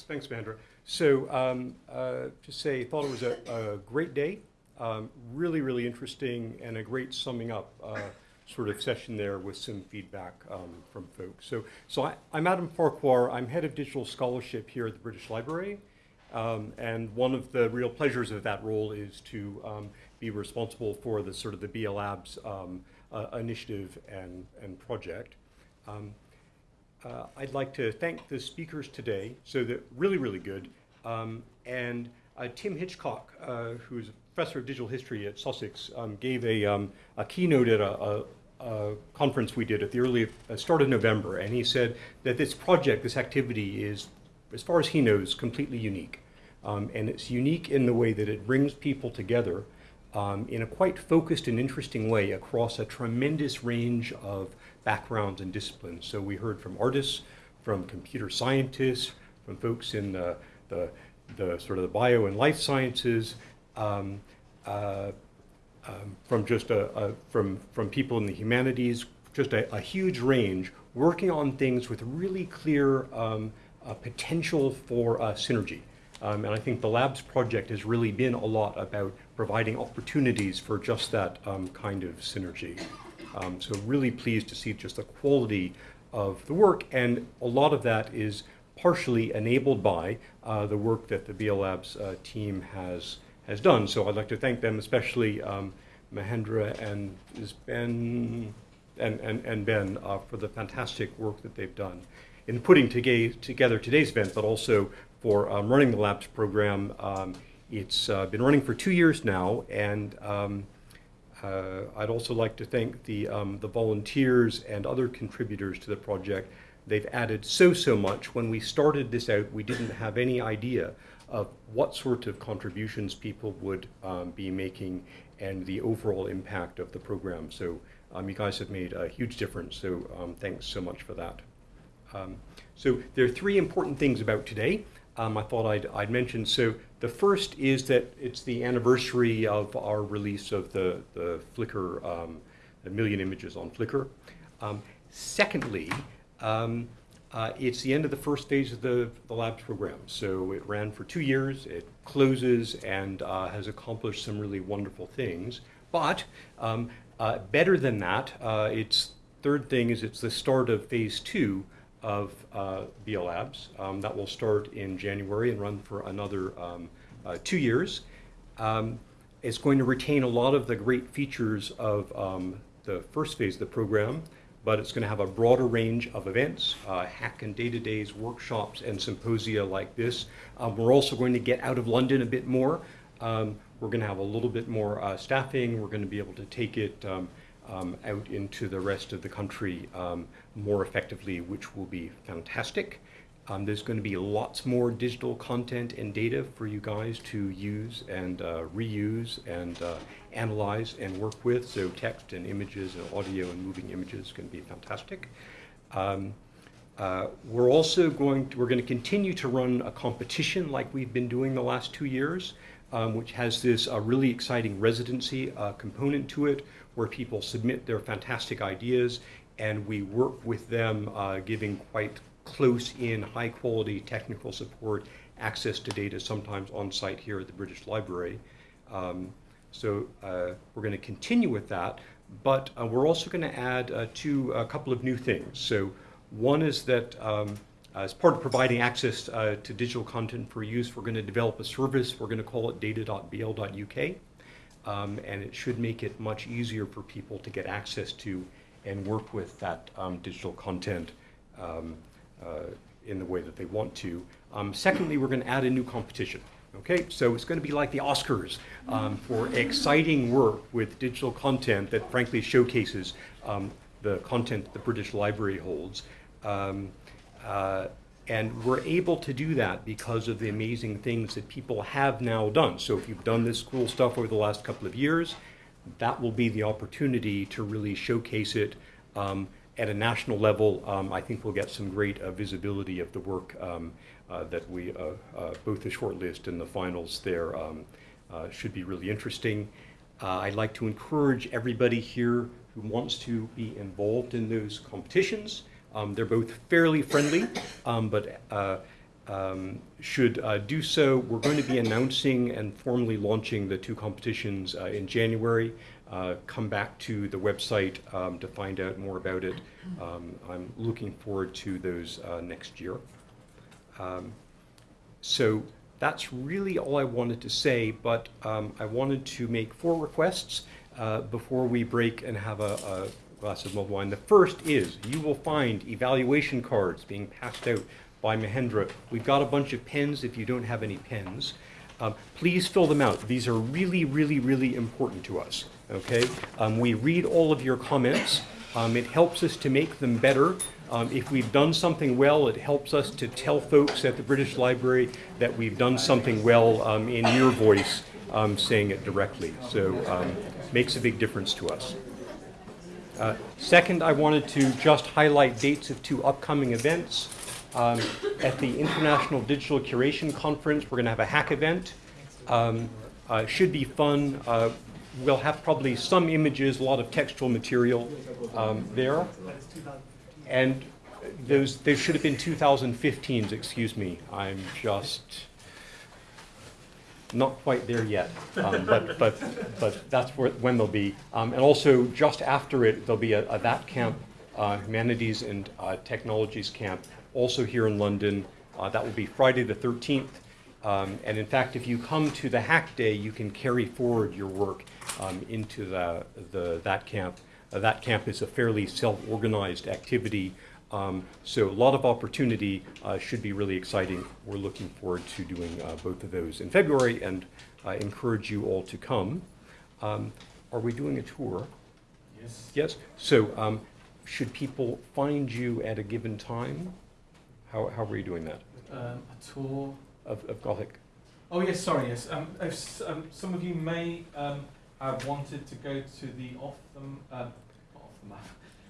Thanks, Mahendra. So um, uh, to say, I thought it was a, a great day, um, really, really interesting, and a great summing up uh, sort of session there with some feedback um, from folks. So, so I, am Adam Farquhar. I'm head of digital scholarship here at the British Library. Um, and one of the real pleasures of that role is to um, be responsible for the sort of the BL Labs um, uh, initiative and, and project. Uh, I'd like to thank the speakers today, so they're really, really good. Um, and uh, Tim Hitchcock, uh, who's a professor of digital history at Sussex, um, gave a, um, a, keynote at a, a, a, conference we did at the early uh, start of November, and he said that this project, this activity, is, as far as he knows, completely unique. Um, and it's unique in the way that it brings people together um, in a quite focused and interesting way across a tremendous range of backgrounds and disciplines. So we heard from artists, from computer scientists, from folks in the, the, the sort of the bio and life sciences, um, uh, um, from just a, a, from, from people in the humanities, just a, a huge range, working on things with really clear um, potential for uh, synergy. Um, and I think the Labs project has really been a lot about providing opportunities for just that um, kind of synergy. Um, so really pleased to see just the quality of the work, and a lot of that is partially enabled by uh, the work that the BL Labs uh, team has has done. So I'd like to thank them, especially um, Mahendra and Ben and, and, and Ben uh, for the fantastic work that they've done in putting together today's event, but also for um, running the Labs program. It's uh, been running for two years now, and um, uh, I'd also like to thank the, um, the volunteers and other contributors to the project. They've added so, so much. When we started this out, we didn't have any idea of what sort of contributions people would um, be making and the overall impact of the program. So um, you guys have made a huge difference, so um, thanks so much for that. Um, so there are three important things about today um, I thought I'd, I'd mention. So the first is that it's the anniversary of our release of the, the Flickr, um, a million images on Flickr. Um, secondly, um, uh, it's the end of the first phase of the, the labs program. So it ran for two years, it closes and uh, has accomplished some really wonderful things. But um, uh, better than that, uh, its third thing is it's the start of phase two, of uh, Labs. Um, that will start in January and run for another um, uh, two years. Um, it's going to retain a lot of the great features of um, the first phase of the program, but it's going to have a broader range of events, uh, hack and data days, workshops, and symposia like this. Um, we're also going to get out of London a bit more. Um, we're going to have a little bit more uh, staffing. We're going to be able to take it um, out into the rest of the country um, more effectively, which will be fantastic. Um, there's going to be lots more digital content and data for you guys to use and uh, reuse and uh, analyze and work with. So text and images and audio and moving images is going to be fantastic. Um, uh, we're also going to, we're going to continue to run a competition like we've been doing the last two years, um, which has this uh, really exciting residency uh, component to it where people submit their fantastic ideas and we work with them uh, giving quite close in high quality technical support, access to data sometimes on site here at the British Library. Um, so uh, we're going to continue with that, but uh, we're also going to add uh, to a couple of new things. So one is that um, as part of providing access uh, to digital content for use, we're going to develop a service. We're going to call it data.bl.uk um, and it should make it much easier for people to get access to and work with that um, digital content um, uh, in the way that they want to. Um, secondly, we're going to add a new competition. Okay, so it's going to be like the Oscars um, for exciting work with digital content that frankly showcases um, the content the British Library holds. Uh, and we're able to do that because of the amazing things that people have now done. So if you've done this cool stuff over the last couple of years, that will be the opportunity to really showcase it um, at a national level. Um, I think we'll get some great uh, visibility of the work um, uh, that we, uh, uh both the shortlist and the finals there um, uh, should be really interesting. Uh, I'd like to encourage everybody here who wants to be involved in those competitions um, they're both fairly friendly, um, but uh, um, should uh, do so. We're going to be announcing and formally launching the two competitions uh, in January. Uh, come back to the website um, to find out more about it. Um, I'm looking forward to those uh, next year. Um, so that's really all I wanted to say, but I wanted to make four requests uh, before we break and have a, a glass of mulled wine. The first is you will find evaluation cards being passed out by Mahendra. We've got a bunch of pens if you don't have any pens. Um, please fill them out. These are really, really, really important to us. Okay? Um, we read all of your comments. Um, it helps us to make them better. Um, if we've done something well, it helps us to tell folks at the British Library that we've done something well um, in your voice, um, saying it directly. So um, makes a big difference to us. Uh, second, I wanted to just highlight dates of two upcoming events. Um, at the International Digital Curation Conference, we're going to have a hack event. Um, uh, should be fun. Uh, we'll have probably some images, a lot of textual material um, there. And those, they should have been 2015s, excuse me. I'm just not quite there yet, um, but, but, but that's where, when they'll be. Um, and also, just after it, there'll be a, a THATCamp, uh, humanities and uh, technologies camp, also here in London. Uh, that will be Friday the 13th. Um, and in fact, if you come to the hack day, you can carry forward your work um, into the, the THATCamp. Uh, THATCamp is a fairly self-organized activity. Um, so a lot of opportunity uh, should be really exciting. We're looking forward to doing uh, both of those in February and I encourage you all to come. Um, are we doing a tour? Yes. Yes. So um, should people find you at a given time? How, how are you doing that? Um, a tour. Of, of Gothic? Oh yes, sorry. Yes. Um, if, um, some of you may um, have wanted to go to the off the uh, off the map,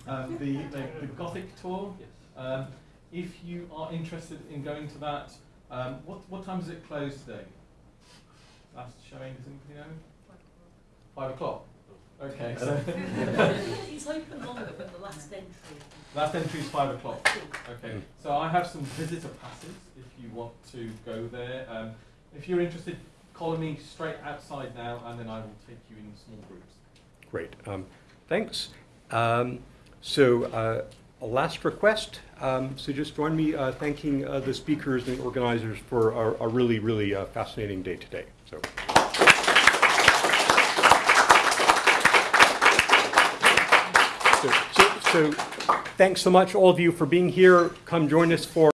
um, the, the the Gothic tour. Um, if you are interested in going to that, um, what what time does it close today? Last showing, does anybody know? Five o'clock. Okay. So It's open longer, but the last entry. last entry is five o'clock. Okay, Mm. so I have some visitor passes if you want to go there. Um, if you're interested, call me straight outside now and then I will take you in small groups. Great. Um, thanks. Um, so uh, a last request. Um, so just join me uh, thanking uh, the speakers and organizers for a, a really, really uh, fascinating day today. So. So, so, so thanks so much, all of you, for being here. Come join us for